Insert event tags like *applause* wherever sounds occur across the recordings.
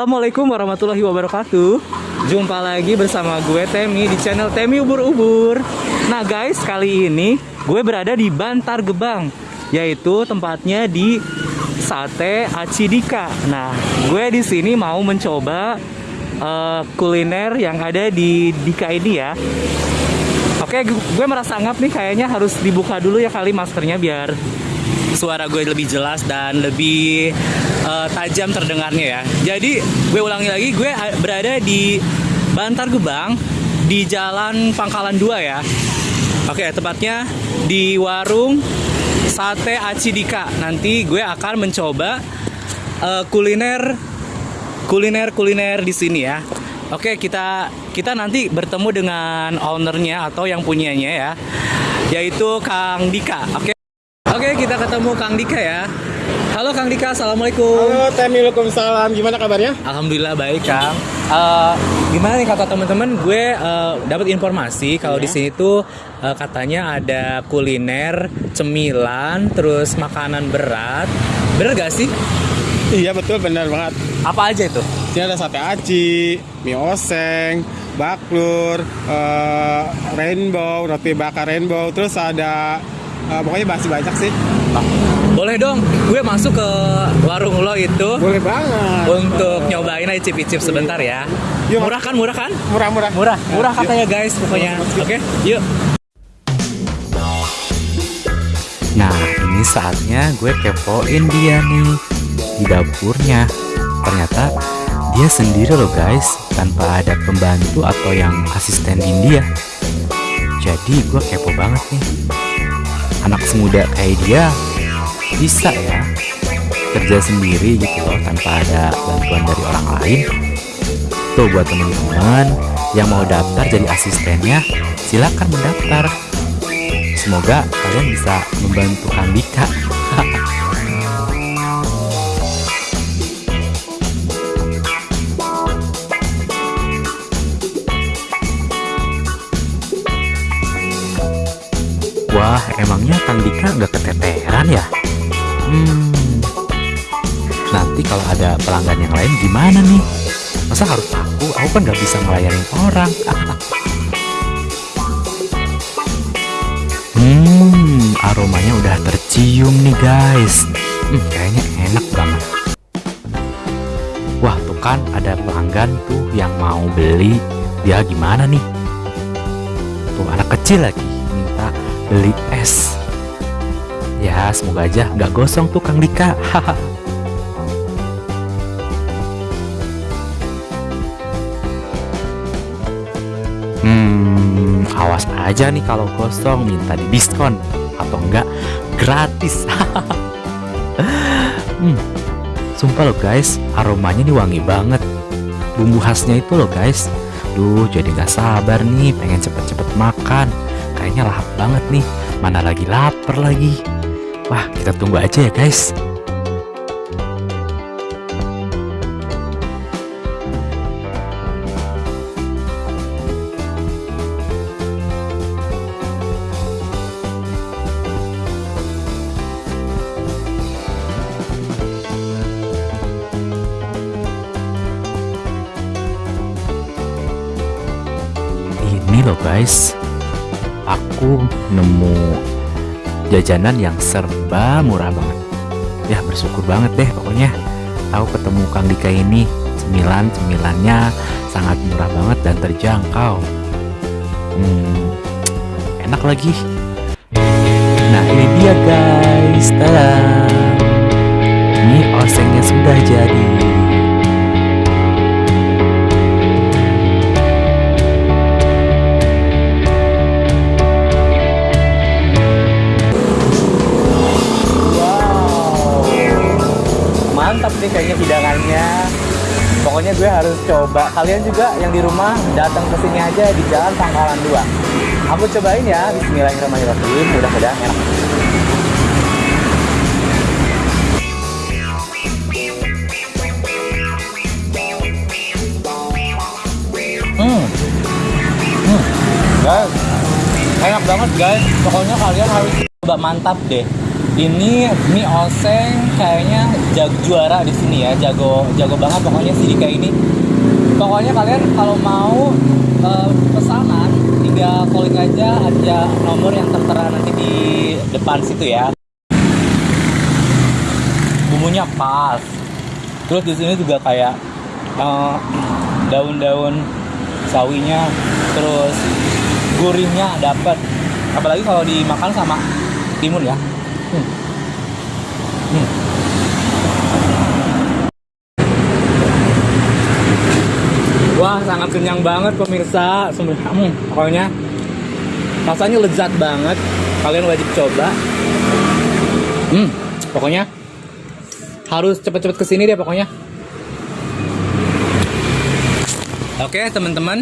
Assalamualaikum warahmatullahi wabarakatuh. Jumpa lagi bersama gue Temi di channel Temi Ubur-Ubur. Nah guys, kali ini gue berada di Bantar Gebang Yaitu tempatnya di Sate Acidika. Nah, gue di sini mau mencoba eh, kuliner yang ada di Dika ini ya. Oke, gu- gue merasa ngap nih kayaknya harus dibuka dulu ya kali maskernya biar suara gue lebih jelas dan lebih eh, tajam terdengarnya ya. Jadi gue ulangi lagi, gue berada di Bantar Gebang di Jalan Pangkalan 2 ya. Oke, tepatnya di warung Sate Acidika. Nanti gue akan mencoba eh, kuliner kuliner kuliner di sini ya. Oke, kita kita nanti bertemu dengan ownernya atau yang punyanya ya, yaitu Kang Dika. Oke. Oke, kita ketemu Kang Dika ya. Halo Kang Dika, assalamualaikum. Halo, Temi, Waalaikumsalam. Gimana kabarnya? Alhamdulillah baik Kang. Eh, gimana nih kata teman-teman? Gue eh, dapat informasi kalau di sini tuh eh, katanya ada kuliner, cemilan, terus makanan berat. Bener gak sih? Iya betul, benar banget. Apa aja itu? Sini ada sate aci, mie oseng, baklur, eh, rainbow, roti bakar rainbow, terus ada eh, pokoknya masih banyak sih. Boleh dong, gue masuk ke warung lo itu Boleh banget. untuk nyobain aja cip-cip sebentar ya. Yuk. Murah kan, murah kan? Murah-murah. Murah, murah Yuk. katanya guys pokoknya. Oke, yuk. Nah, ini saatnya gue kepoin dia nih di dapurnya. Ternyata dia sendiri loh guys, tanpa ada pembantu atau yang asistenin dia. Jadi gue kepo banget nih. Anak semuda kayak dia bisa ya kerja sendiri gitu loh tanpa ada bantuan dari orang lain. Tuh buat teman-teman yang mau daftar jadi asistennya, silakan mendaftar. Semoga kalian bisa membantu Kang Dika. *laughs* Wah, emangnya Kang Dika nggak keteteran ya? Hmm, nanti kalau ada pelanggan yang lain gimana nih? Masa harus aku? Aku kan nggak bisa ngelayanin orang. Hmm, aromanya udah tercium nih guys. Hmm, kayaknya enak banget. Wah, tuh kan ada pelanggan tuh yang mau beli. Dia gimana nih? Tuh anak kecil lagi minta beli es. Ya, semoga aja nggak gosong tuh Kang Dika. Hmm, awas aja nih kalau kosong minta di diskon atau enggak gratis. *laughs* hmm, sumpah loh guys, aromanya nih wangi banget. Bumbu khasnya itu loh guys. Duh, jadi nggak sabar nih, pengen cepet-cepet makan. Kayaknya lahap banget nih, mana lagi lapar lagi. Wah, kita tunggu aja ya guys. Ini loh guys, aku nemu jajanan yang serba murah banget. Ya bersyukur banget deh pokoknya. Aku ketemu Kang Dika ini cemilan cemilannya sangat murah banget dan terjangkau. Hmm, enak lagi. Nah ini dia guys, tada. Mie osengnya sudah jadi. Pokoknya gue harus coba. Kalian juga yang di rumah datang ke sini aja di Jalan Pangkalan 2. Aku cobain ya. Bismillahirrahmanirrahim. Mudah-mudahan enak. Hmm. Hmm. Guys, enak banget guys. Pokoknya kalian harus coba mantap deh. Ini mie oseng kayaknya jag juara di sini ya, jago jago banget pokoknya si Dika ini. Pokoknya kalian kalau mau eh, pesanan tinggal calling aja ada nomor yang tertera nanti di depan situ ya. Bumbunya pas. Terus di sini juga kayak eh, daun-daun sawinya, terus gurihnya dapat. Apalagi kalau dimakan sama timun ya. Wah, sangat kenyang banget pemirsa. Sembah- Hmm, pokoknya rasanya lezat banget. Kalian wajib coba. Hmm, pokoknya harus cepet-cepet ke sini deh pokoknya. Oke teman-teman,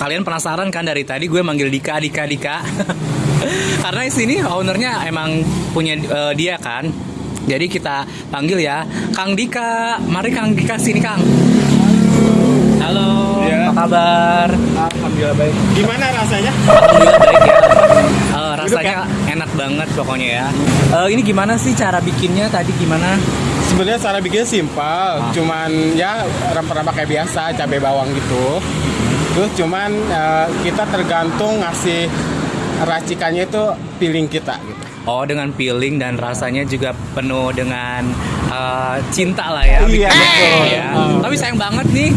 kalian penasaran kan dari tadi gue manggil Dika, Dika, Dika. *laughs* Karena di sini ownernya emang punya eh, dia kan. Jadi kita panggil ya, Kang Dika. Mari Kang Dika sini Kang. Halo, Ya. apa kabar? Alhamdulillah baik. Gimana rasanya? Alhamdulillah baik ya. Eh, rasanya enak banget pokoknya ya. Eh, ini gimana sih cara bikinnya tadi gimana? Sebenarnya cara bikinnya simpel, cuman ya rempah-rempah kayak biasa, cabai bawang gitu. Terus cuman eh, kita tergantung ngasih racikannya itu feeling kita gitu. Oh dengan peeling dan rasanya juga penuh dengan eh, cinta lah ya. Iya, bikinnya betul. ya. Oh. Tapi sayang banget nih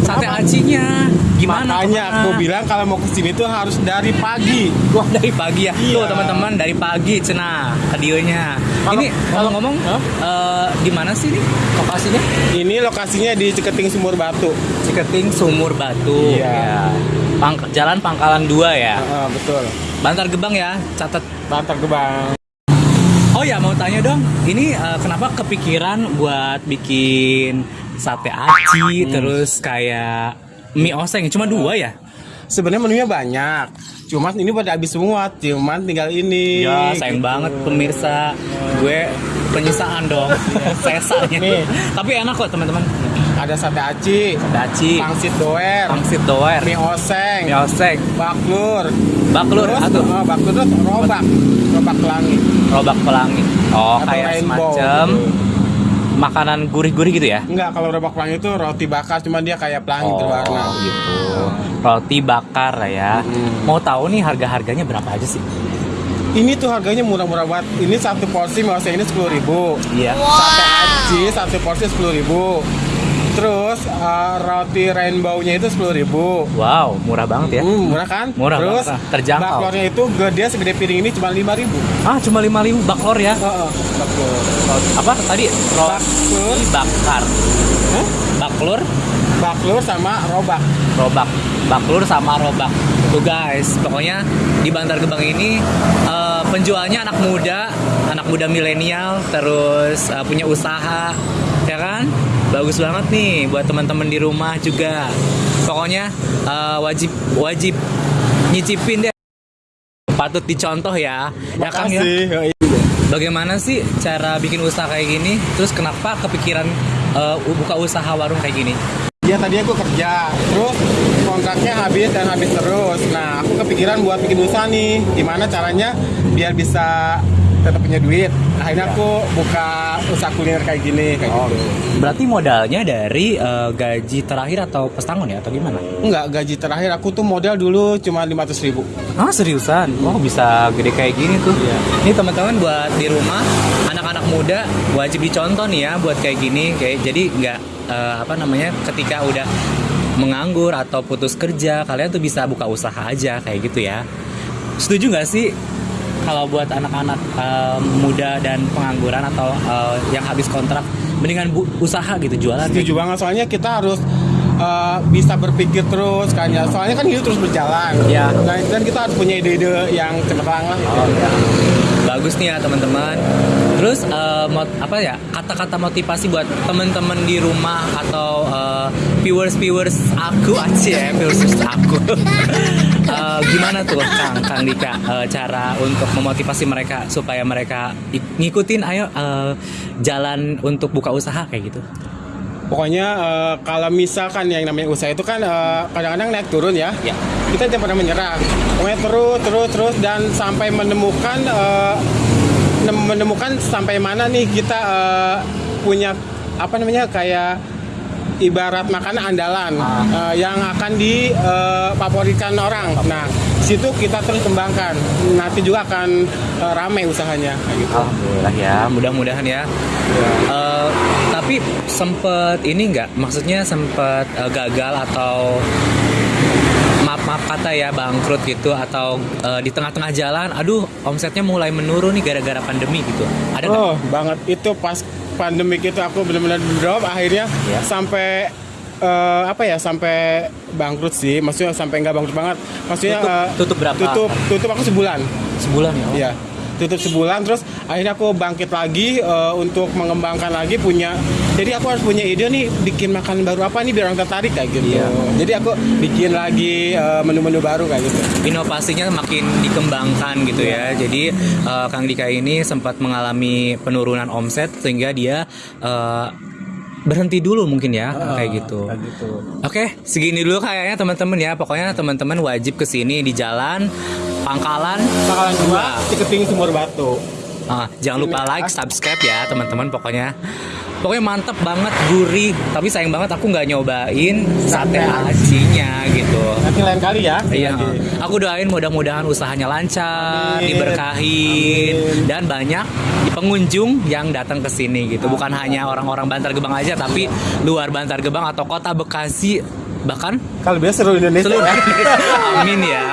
sate acinya. Gimana? Makanya ke mana? aku bilang kalau mau ke sini tuh harus dari pagi. Wah dari pagi ya. Tuh Iya. teman-teman dari pagi cena. Kalau- ini kalau ngomong Hah? eh, di mana sih nih lokasinya? Ini lokasinya di Ciketing Sumur Batu. Ciketing Sumur Batu. Iya. Ya. Pang- Jalan Pangkalan 2 ya. Heeh, betul. Bantar Gebang ya. Catat Bantar Gebang. Oh ya mau tanya dong, ini eh, kenapa kepikiran buat bikin sate aci Hmm. terus kayak mie oseng cuma dua ya? Sebenarnya menunya banyak. Cuman ini pada habis semua, cuman tinggal ini. Ya sayang gitu. banget pemirsa, gue penyisaan dong *laughs* sesanya. Tapi enak kok teman-teman. Ada sate aci, Sate aci, pangsit doer, pangsit doer, mie oseng, mie oseng, baklur, baklur, terus aduh, oh, baklur terus robak, robak pelangi. robak pelangi. Oh Atau kayak rainbow semacam gitu. makanan gurih-gurih gitu ya? Enggak, kalau robak pelangi itu roti bakar, cuman dia kayak pelangi berwarna. gitu. Roti bakar ya. Hmm. Mau tahu nih harga-harganya berapa aja sih? Ini tuh harganya murah-murah banget. Ini satu porsi mie oseng ini sepuluh ribu. Iya. Sate aci satu porsi sepuluh ribu. Terus eh, roti rainbow-nya itu sepuluh ribu. Wow, murah banget ya. Hmm, murah kan? Murah Terus banget, terjangkau. baklornya itu gede segede piring ini cuma lima ribu. Ah, cuma 5000 baklor ya. baklor. Apa tadi? Roti bakar. Hah? Baklur, Baklur sama robak. robak. Baklur sama robak. Tuh guys, pokoknya di Bantar Gebang ini eh, penjualnya anak muda, anak muda milenial, terus eh, punya usaha? Bagus banget nih buat teman-teman di rumah juga. Pokoknya eh, wajib wajib nyicipin deh. Patut dicontoh ya. Ya Kang ya. Makasih. Yoi. Bagaimana sih cara bikin usaha kayak gini? Terus kenapa kepikiran eh, buka usaha warung kayak gini? Ya tadi aku kerja, terus kontraknya habis dan habis terus. Nah, aku kepikiran buat bikin usaha nih. Gimana caranya biar bisa tetap punya duit. Akhirnya aku buka usaha kuliner kayak gini, kayak gitu. Berarti modalnya dari eh, gaji terakhir atau pesangon ya atau gimana? Enggak, gaji terakhir aku tuh modal dulu cuma 500 ribu. Ah seriusan? Wah bisa gede kayak gini tuh. Ini teman-teman buat di rumah anak-anak muda wajib dicontoh nih ya buat kayak gini. Kayak jadi nggak eh, apa namanya ketika udah menganggur atau putus kerja kalian tuh bisa buka usaha aja kayak gitu ya. Setuju nggak sih kalau buat anak-anak eh, muda dan pengangguran atau eh, yang habis kontrak mendingan bu- usaha gitu jualan? Setuju banget, soalnya kita harus uh, bisa berpikir terus kan ya. Soalnya kan hidup terus berjalan. Ya. Nah, dan kita harus punya ide-ide yang cemerlang lah. Oh, ya. Bagus nih ya teman-teman. Terus eh, mot- apa ya kata-kata motivasi buat teman-teman di rumah atau eh, viewers-viewers aku aja ya viewers aku. *laughs* Eh, gimana tuh Kang Kang Dika eh, cara untuk memotivasi mereka supaya mereka ik- ngikutin ayo eh, jalan untuk buka usaha kayak gitu. Pokoknya uh, kalau misalkan yang namanya usaha itu kan uh, kadang-kadang naik turun ya. Ya. Kita jangan pernah menyerah. Pokoknya terus terus terus dan sampai menemukan uh, nem- menemukan sampai mana nih kita eh, punya apa namanya kayak ibarat makanan andalan Ah. eh, yang akan difavoritkan orang. Nah, situ kita terus kembangkan. Nanti juga akan eh, ramai usahanya gitu. Alhamdulillah ya, mudah-mudahan ya. Eh, tapi sempet ini nggak, maksudnya sempet eh, gagal atau maaf maaf kata ya bangkrut gitu atau eh, di tengah-tengah jalan, aduh omsetnya mulai menurun nih gara-gara pandemi gitu. Ada nggak? Oh, banget itu pas pandemik itu aku benar-benar drop akhirnya Ya. sampai eh, apa ya sampai bangkrut sih maksudnya sampai nggak bangkrut banget maksudnya Tutup- eh, tutup berapa? tutup tutup aku sebulan Sebulan ya? Iya, tutup sebulan terus akhirnya aku bangkit lagi eh, untuk mengembangkan lagi punya. Jadi aku harus punya ide nih bikin makanan baru apa nih biar orang tertarik kayak gitu. Iya. Jadi aku bikin lagi eh, menu-menu baru kayak gitu. inovasinya makin dikembangkan gitu ya. Jadi eh, Kang Dika ini sempat mengalami penurunan omset sehingga dia eh, berhenti dulu mungkin ya kayak gitu. Kayak gitu. Oke, segini dulu kayaknya teman-teman ya. Pokoknya teman-teman wajib ke sini di jalan Pangkalan. Bakalan dua Ciketing Sumur Batu. Ah, jangan lupa like, subscribe ya teman-teman. Pokoknya, pokoknya mantep banget, gurih. Tapi sayang banget aku nggak nyobain sate acinya gitu. Nanti lain kali ya. Iya, aku doain mudah-mudahan usahanya lancar, Amin. diberkahin, Amin. dan banyak pengunjung yang datang ke sini gitu. Bukan hanya orang-orang Bantar Gebang aja, tapi luar Bantar Gebang atau kota Bekasi bahkan Kalau biasa seluruh Indonesia. seluruh. Indonesia. *laughs* Amin ya.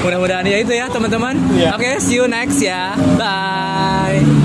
Mudah-mudahan ya itu ya teman-teman. Iya. Oke, see you next ya. Bye.